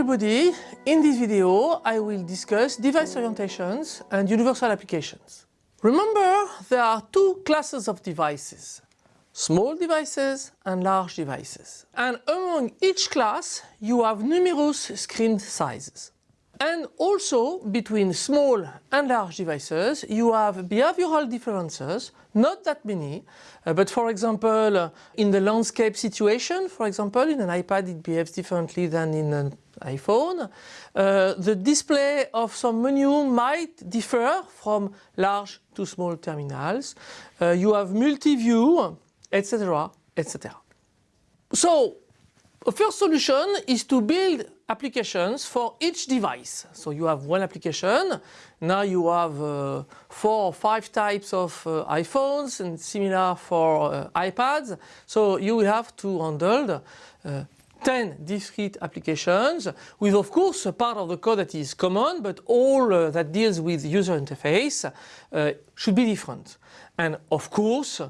everybody, in this video I will discuss device orientations and universal applications. Remember there are two classes of devices, small devices and large devices. And among each class you have numerous screen sizes. And also between small and large devices you have behavioral differences, not that many, uh, but for example uh, in the landscape situation, for example in an iPad it behaves differently than in an iPhone. Uh, the display of some menu might differ from large to small terminals. Uh, you have multi-view, etc, etc. So the first solution is to build applications for each device. So you have one application, now you have uh, four or five types of uh, iPhones and similar for uh, iPads. So you will have to handle uh, 10 discrete applications with of course a part of the code that is common but all uh, that deals with user interface uh, should be different. And of course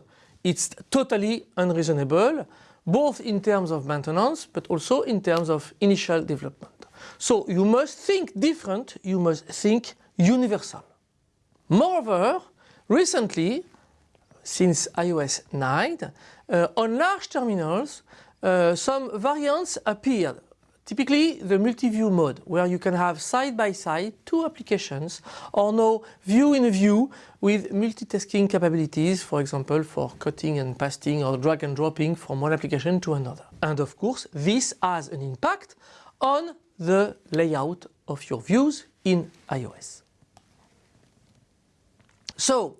it's totally unreasonable both in terms of maintenance but also in terms of initial development. So you must think different, you must think universal. Moreover, recently, since iOS 9, uh, on large terminals uh, some variants appeared. Typically the multi-view mode where you can have side by side two applications or no view in view with multitasking capabilities for example for cutting and pasting or drag and dropping from one application to another. And of course this has an impact on the layout of your views in iOS. So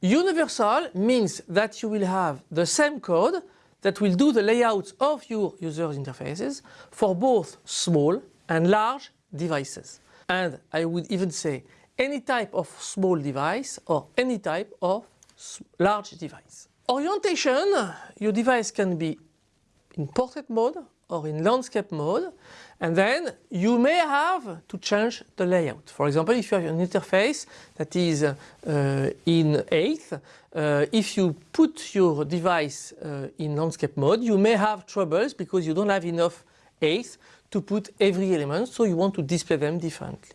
universal means that you will have the same code that will do the layouts of your user interfaces for both small and large devices. And I would even say any type of small device or any type of large device. Orientation, your device can be in portrait mode or in landscape mode and then you may have to change the layout. For example, if you have an interface that is uh, in 8th, uh, if you put your device uh, in landscape mode, you may have troubles because you don't have enough 8th to put every element, so you want to display them differently.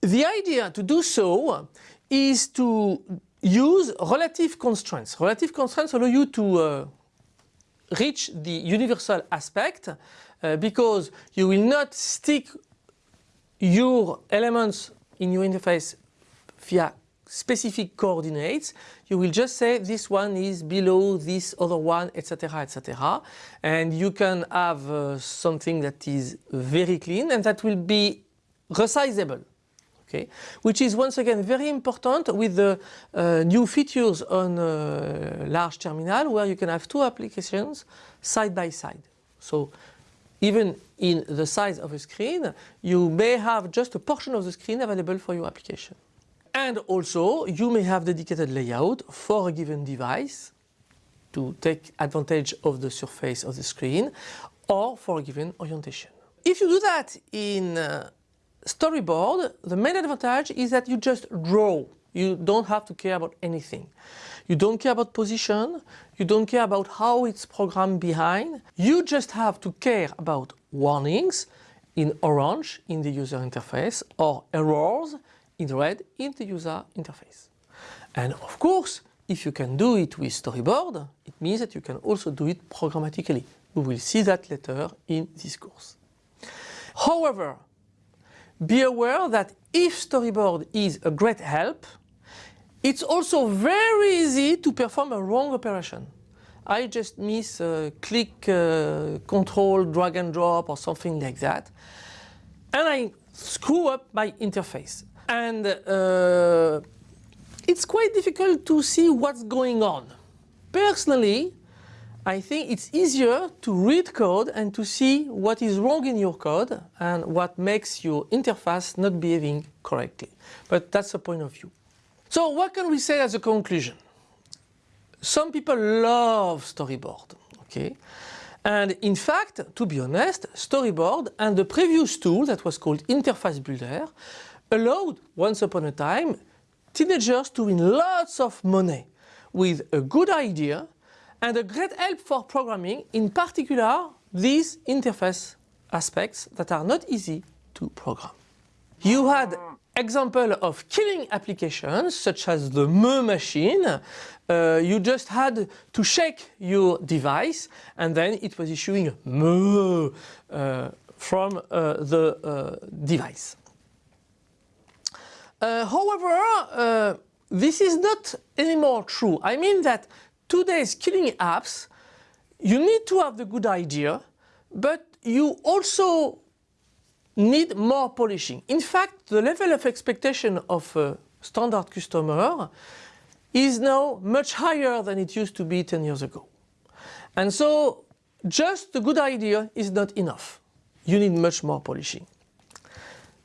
The idea to do so is to use relative constraints. Relative constraints allow you to uh, reach the universal aspect uh, because you will not stick your elements in your interface via specific coordinates. You will just say this one is below this other one, etc., etc. And you can have uh, something that is very clean and that will be resizable. Okay, which is once again very important with the uh, new features on uh, large terminal where you can have two applications side by side. So even in the size of a screen, you may have just a portion of the screen available for your application. And also you may have dedicated layout for a given device to take advantage of the surface of the screen or for a given orientation. If you do that in uh, storyboard, the main advantage is that you just draw. You don't have to care about anything. You don't care about position, you don't care about how it's programmed behind. You just have to care about warnings in orange in the user interface or errors in red in the user interface. And of course, if you can do it with storyboard, it means that you can also do it programmatically. We will see that later in this course. However, be aware that if storyboard is a great help, it's also very easy to perform a wrong operation. I just miss a click, uh, control, drag and drop or something like that. And I screw up my interface. And uh, it's quite difficult to see what's going on. Personally, I think it's easier to read code and to see what is wrong in your code and what makes your interface not behaving correctly. But that's a point of view. So what can we say as a conclusion? Some people love storyboard, okay? And in fact, to be honest, storyboard and the previous tool that was called Interface Builder allowed, once upon a time, teenagers to win lots of money with a good idea and a great help for programming, in particular these interface aspects that are not easy to program. You had example of killing applications such as the Me machine. Uh, you just had to shake your device and then it was issuing Me uh, from uh, the uh, device. Uh, however, uh, this is not anymore true. I mean that today's killing apps, you need to have the good idea, but you also need more polishing. In fact, the level of expectation of a standard customer is now much higher than it used to be 10 years ago. And so just the good idea is not enough. You need much more polishing.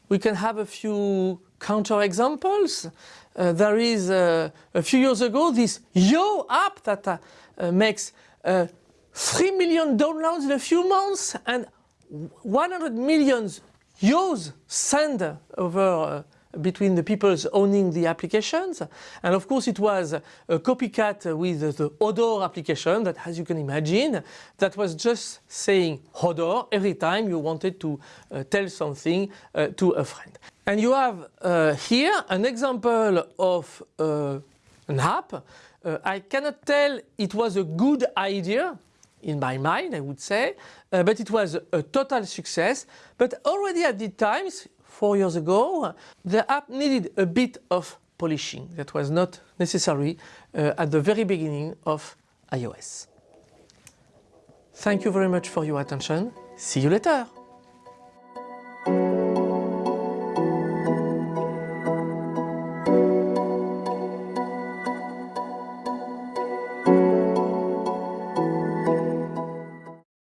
We can have a few counter examples. Uh, there is uh, a few years ago this Yo app that uh, makes uh, 3 million downloads in a few months and 100 million Yo's send over between the people owning the applications. And of course it was a copycat with the Hodor application that as you can imagine, that was just saying Hodor every time you wanted to uh, tell something uh, to a friend. And you have uh, here an example of uh, an app. Uh, I cannot tell it was a good idea in my mind, I would say, uh, but it was a total success. But already at the times, four years ago, the app needed a bit of polishing that was not necessary uh, at the very beginning of iOS. Thank you very much for your attention. See you later.